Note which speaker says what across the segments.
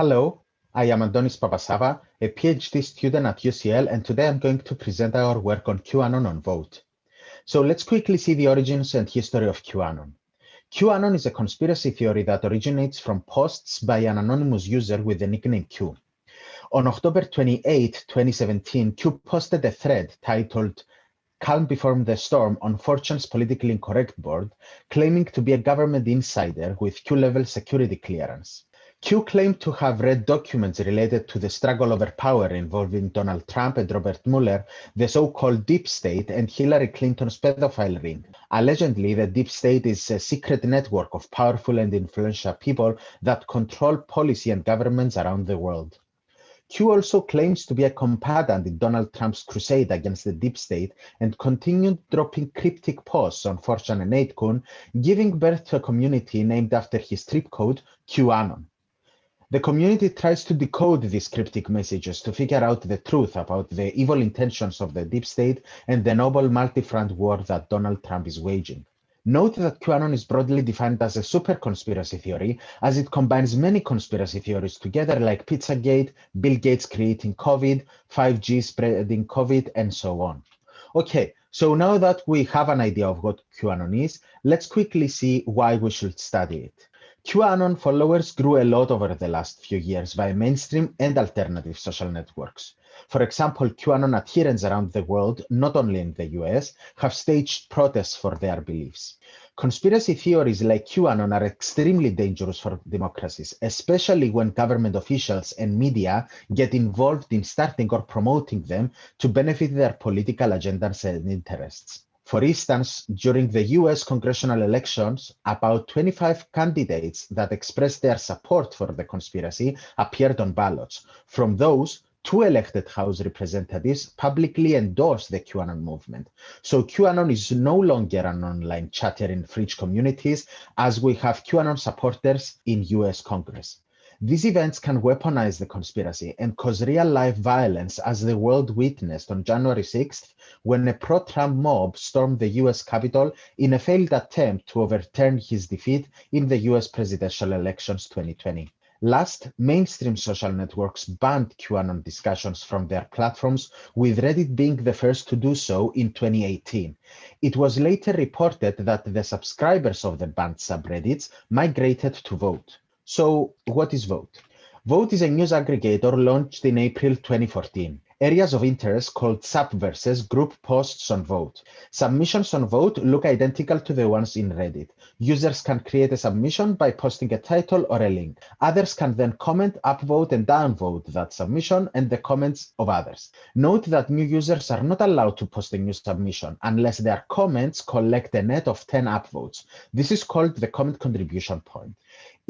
Speaker 1: Hello, I am Antonis Papasavva, a PhD student at UCL, and today I'm going to present our work on QAnon on Voat. So let's quickly see the origins and history of QAnon. QAnon is a conspiracy theory that originates from posts by an anonymous user with the nickname Q. On October 28, 2017, Q posted a thread titled calm before the storm on 4chan's politically incorrect board, claiming to be a government insider with Q-level security clearance. Q claimed to have read documents related to the struggle over power involving Donald Trump and Robert Mueller, the so-called Deep State, and Hillary Clinton's pedophile ring. Allegedly, the Deep State is a secret network of powerful and influential people that control policy and governments around the world. Q also claims to be a combatant in Donald Trump's crusade against the deep state and continued dropping cryptic posts on 4chan and 8kun, giving birth to a community named after his trip code, QAnon. The community tries to decode these cryptic messages to figure out the truth about the evil intentions of the deep state and the noble multi-front war that Donald Trump is waging. Note that QAnon is broadly defined as a super conspiracy theory, as it combines many conspiracy theories together, like Pizzagate, Bill Gates creating COVID, 5G spreading COVID, and so on. Okay, so now that we have an idea of what QAnon is, let's quickly see why we should study it. QAnon followers grew a lot over the last few years via mainstream and alternative social networks. For example, QAnon adherents around the world, not only in the US, have staged protests for their beliefs. Conspiracy theories like QAnon are extremely dangerous for democracies, especially when government officials and media get involved in starting or promoting them to benefit their political agendas and interests. For instance, during the US congressional elections, about 25 candidates that expressed their support for the conspiracy appeared on ballots. From those, two elected House representatives publicly endorsed the QAnon movement. So QAnon is no longer an online chatter in fringe communities, as we have QAnon supporters in US Congress. These events can weaponize the conspiracy and cause real life violence as the world witnessed on January 6th when a pro Trump mob stormed the US Capitol in a failed attempt to overturn his defeat in the US presidential elections 2020. Last, mainstream social networks banned QAnon discussions from their platforms, with Reddit being the first to do so in 2018. It was later reported that the subscribers of the banned subreddits migrated to Voat. So what is Voat? Voat is a news aggregator launched in April 2014. Areas of interest called subverses group posts on Voat. Submissions on Voat look identical to the ones in Reddit. Users can create a submission by posting a title or a link. Others can then comment, upvote, and downvote that submission and the comments of others. Note that new users are not allowed to post a new submission unless their comments collect a net of 10 upvotes. This is called the comment contribution point.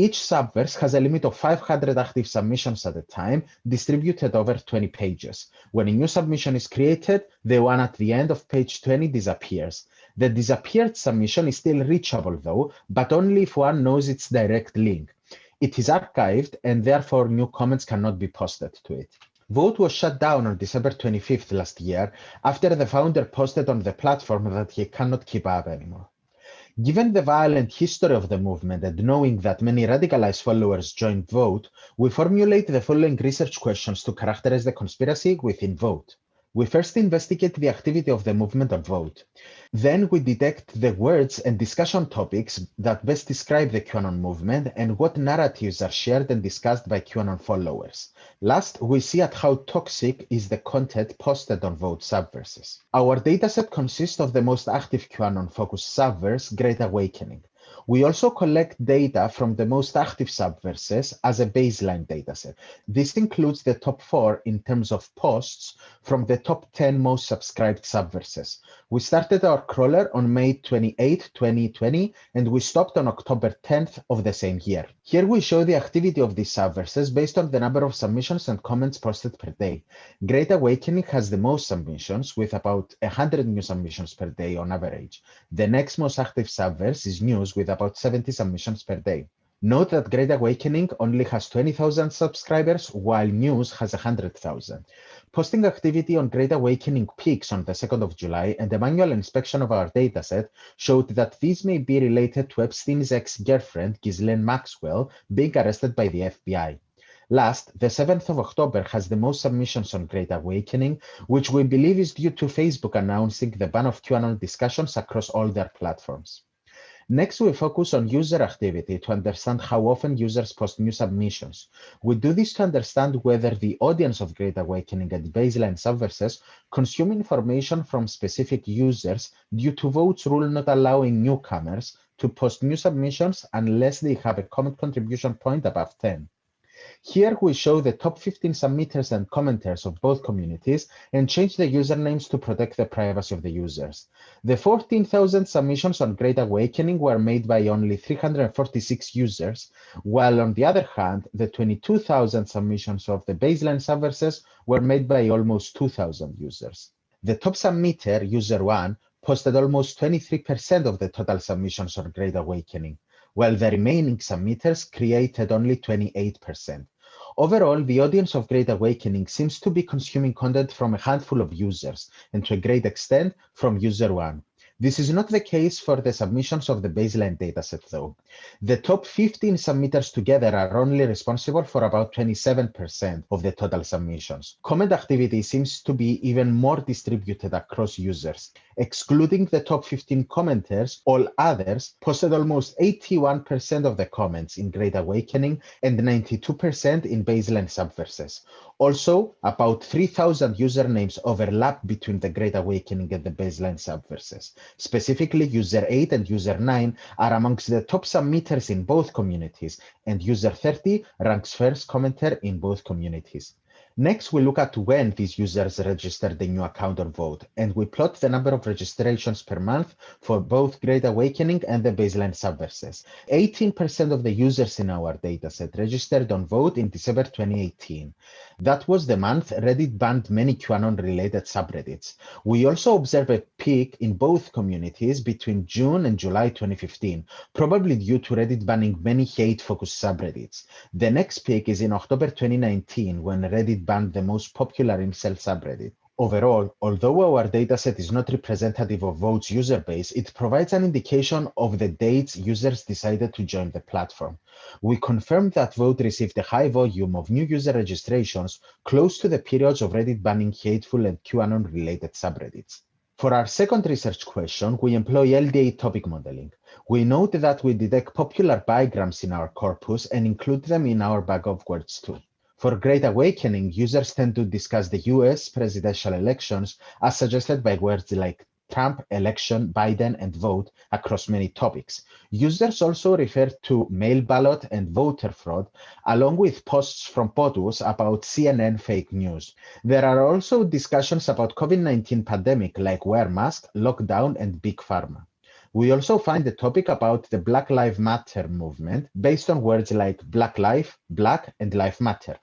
Speaker 1: Each subverse has a limit of 500 active submissions at a time, distributed over 20 pages. When a new submission is created, the one at the end of page 20 disappears. The disappeared submission is still reachable though, but only if one knows its direct link. It is archived and therefore new comments cannot be posted to it. Voat was shut down on December 25th last year after the founder posted on the platform that he cannot keep up anymore. Given the violent history of the movement and knowing that many radicalized followers joined Voat, we formulate the following research questions to characterize the conspiracy within Voat. We first investigate the activity of the movement on Voat. Then we detect the words and discussion topics that best describe the QAnon movement and what narratives are shared and discussed by QAnon followers. Last, we see at how toxic is the content posted on Voat subverses. Our dataset consists of the most active QAnon-focused subverse, Great Awakening. We also collect data from the most active subverses as a baseline dataset. This includes the top four in terms of posts from the top 10 most subscribed subverses. We started our crawler on May 28, 2020, and we stopped on October 10th of the same year. Here we show the activity of these subverses based on the number of submissions and comments posted per day. Great Awakening has the most submissions with about 100 new submissions per day on average. The next most active subverse is News with about 70 submissions per day. Note that Great Awakening only has 20,000 subscribers, while News has 100,000. Posting activity on Great Awakening peaks on the 2nd of July, and a manual inspection of our dataset showed that these may be related to Epstein's ex-girlfriend, Ghislaine Maxwell, being arrested by the FBI. Last, the 7th of October has the most submissions on Great Awakening, which we believe is due to Facebook announcing the ban of QAnon discussions across all their platforms. Next, we focus on user activity to understand how often users post new submissions. We do this to understand whether the audience of Great Awakening and baseline subverses consume information from specific users due to Voat's rule not allowing newcomers to post new submissions unless they have a comment contribution point above 10. Here we show the top 15 submitters and commenters of both communities and change the usernames to protect the privacy of the users. The 14,000 submissions on Great Awakening were made by only 346 users, while on the other hand, the 22,000 submissions of the baseline subverses were made by almost 2,000 users. The top submitter, user 1, posted almost 23% of the total submissions on Great Awakening while the remaining submitters created only 28%. Overall, the audience of Great Awakening seems to be consuming content from a handful of users, and to a great extent from user one. This is not the case for the submissions of the baseline dataset, though. The top 15 submitters together are only responsible for about 27% of the total submissions. Comment activity seems to be even more distributed across users. Excluding the top 15 commenters, all others posted almost 81% of the comments in Great Awakening and 92% in baseline subverses. Also, about 3,000 usernames overlap between the Great Awakening and the baseline subverses. Specifically, user 8 and user 9 are amongst the top submitters in both communities, and user 30 ranks first commenter in both communities. Next, we look at when these users registered a new account or Voat, and we plot the number of registrations per month for both Great Awakening and the baseline subverses. 18% of the users in our dataset registered on Voat in December 2018. That was the month Reddit banned many QAnon-related subreddits. We also observe a peak in both communities between June and July 2015, probably due to Reddit banning many hate-focused subreddits. The next peak is in October 2019, when Reddit banned the most popular incel subreddit. Overall, although our dataset is not representative of Voat's user base, it provides an indication of the dates users decided to join the platform. We confirmed that Voat received a high volume of new user registrations close to the periods of Reddit banning hateful and QAnon-related subreddits. For our second research question, we employ LDA topic modeling. We note that we detect popular bigrams in our corpus and include them in our bag of words too. For Great Awakening, users tend to discuss the US presidential elections as suggested by words like Trump, election, Biden, and vote across many topics. Users also refer to mail ballot and voter fraud, along with posts from POTUS about CNN fake news. There are also discussions about COVID-19 pandemic like wear mask, lockdown, and big pharma. We also find the topic about the Black Lives Matter movement based on words like Black Life, Black, and Life Matter.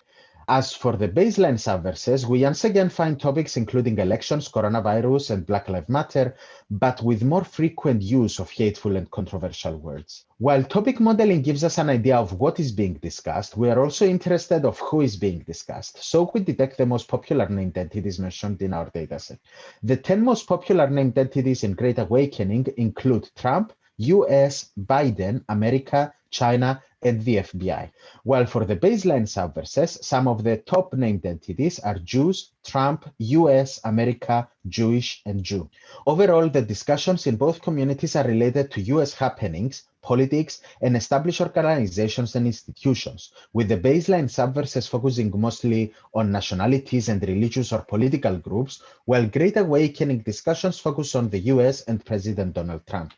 Speaker 1: As for the baseline subverses, we once again find topics including elections, coronavirus, and Black Lives Matter, but with more frequent use of hateful and controversial words. While topic modeling gives us an idea of what is being discussed, we are also interested of who is being discussed, so we detect the most popular named entities mentioned in our dataset. The 10 most popular named entities in Great Awakening include Trump, US, Biden, America, China, and the FBI. While for the baseline subverses, some of the top named entities are Jews, Trump, US, America, Jewish, and Jew. Overall, the discussions in both communities are related to US happenings, politics, and established organizations and institutions, with the baseline subverses focusing mostly on nationalities and religious or political groups, while Great Awakening discussions focus on the US and President Donald Trump.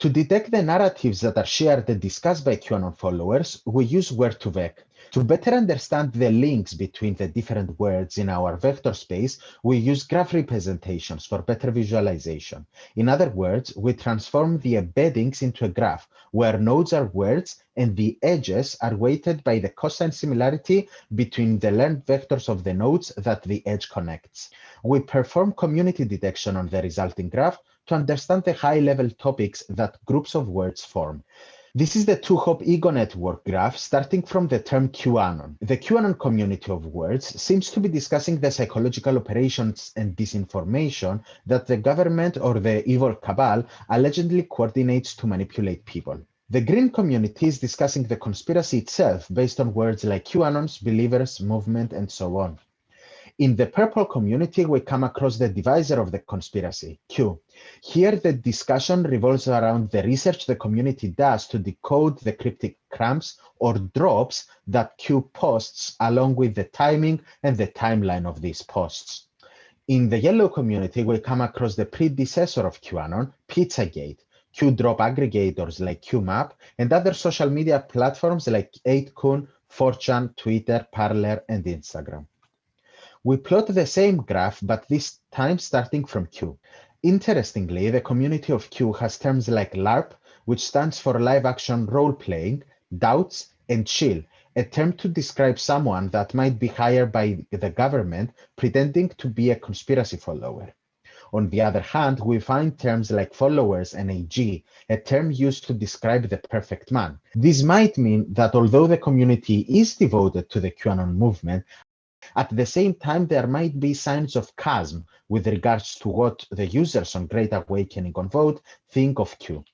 Speaker 1: To detect the narratives that are shared and discussed by QAnon followers, we use Word2Vec. To better understand the links between the different words in our vector space, we use graph representations for better visualization. In other words, we transform the embeddings into a graph where nodes are words and the edges are weighted by the cosine similarity between the length vectors of the nodes that the edge connects. We perform community detection on the resulting graph to understand the high-level topics that groups of words form. This is the two-hop ego network graph starting from the term QAnon. The QAnon community of words seems to be discussing the psychological operations and disinformation that the government or the evil cabal allegedly coordinates to manipulate people. The green community is discussing the conspiracy itself based on words like QAnons, believers, movement, and so on. In the purple community, we come across the divisor of the conspiracy, Q. Here, the discussion revolves around the research the community does to decode the cryptic crumbs or drops that Q posts along with the timing and the timeline of these posts. In the yellow community, we come across the predecessor of QAnon, Pizzagate, Q drop aggregators like QMAP, and other social media platforms like 8kun, 4chan, Twitter, Parler, and Instagram. We plot the same graph, but this time starting from Q. Interestingly, the community of Q has terms like LARP, which stands for live action role playing, doubts, and shill, a term to describe someone that might be hired by the government pretending to be a conspiracy follower. On the other hand, we find terms like followers and AG, a term used to describe the perfect man. This might mean that although the community is devoted to the QAnon movement, at the same time, there might be signs of chasm with regards to what the users on Great Awakening on Voat think of Q.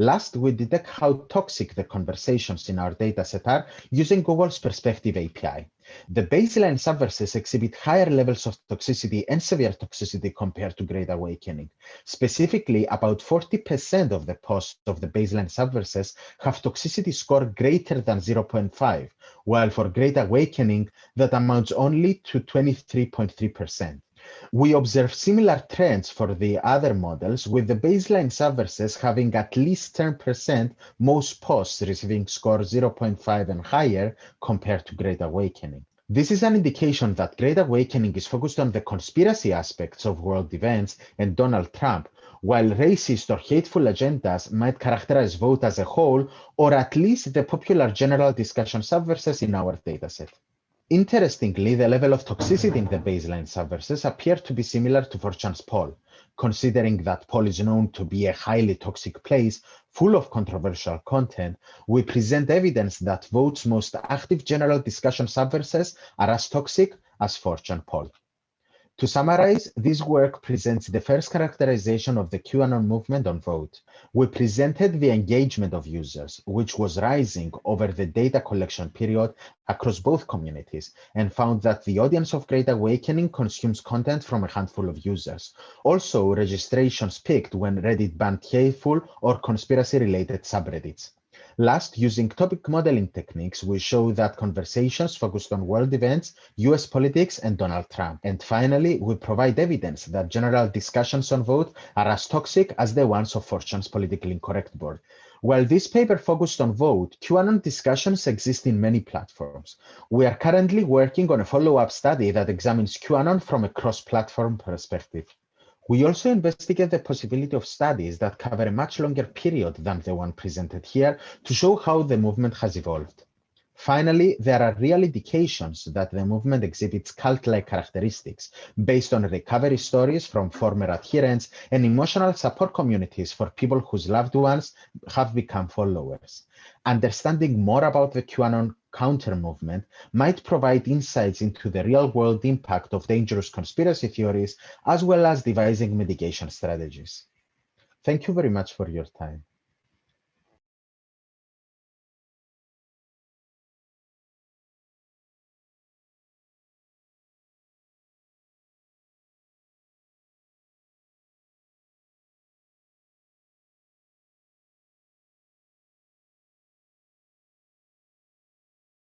Speaker 1: Last, we detect how toxic the conversations in our dataset are using Google's Perspective API. The baseline subverses exhibit higher levels of toxicity and severe toxicity compared to Great Awakening. Specifically, about 40% of the posts of the baseline subverses have toxicity score greater than 0.5, while for Great Awakening, that amounts only to 23.3%. We observe similar trends for the other models, with the baseline subverses having at least 10% most posts receiving score 0.5 and higher compared to Great Awakening. This is an indication that Great Awakening is focused on the conspiracy aspects of world events and Donald Trump, while racist or hateful agendas might characterize Voat as a whole, or at least the popular general discussion subverses in our dataset. Interestingly, the level of toxicity in the baseline subverses appear to be similar to 4chan's pol, considering that pol is known to be a highly toxic place full of controversial content, we present evidence that Voat's most active general discussion subverses are as toxic as 4chan pol. To summarize, this work presents the first characterization of the QAnon movement on Voat. We presented the engagement of users, which was rising over the data collection period across both communities, and found that the audience of Great Awakening consumes content from a handful of users. Also, registrations peaked when Reddit banned hateful or conspiracy-related subreddits. Last, using topic modeling techniques, we show that conversations focused on world events, US politics, and Donald Trump. And finally, we provide evidence that general discussions on Voat are as toxic as the ones of 4chan's politically incorrect board. While this paper focused on Voat, QAnon discussions exist in many platforms. We are currently working on a follow-up study that examines QAnon from a cross-platform perspective. We also investigate the possibility of studies that cover a much longer period than the one presented here to show how the movement has evolved. Finally, there are real indications that the movement exhibits cult-like characteristics based on recovery stories from former adherents and emotional support communities for people whose loved ones have become followers. Understanding more about the QAnon counter movement might provide insights into the real world impact of dangerous conspiracy theories, as well as devising mitigation strategies. Thank you very much for your time.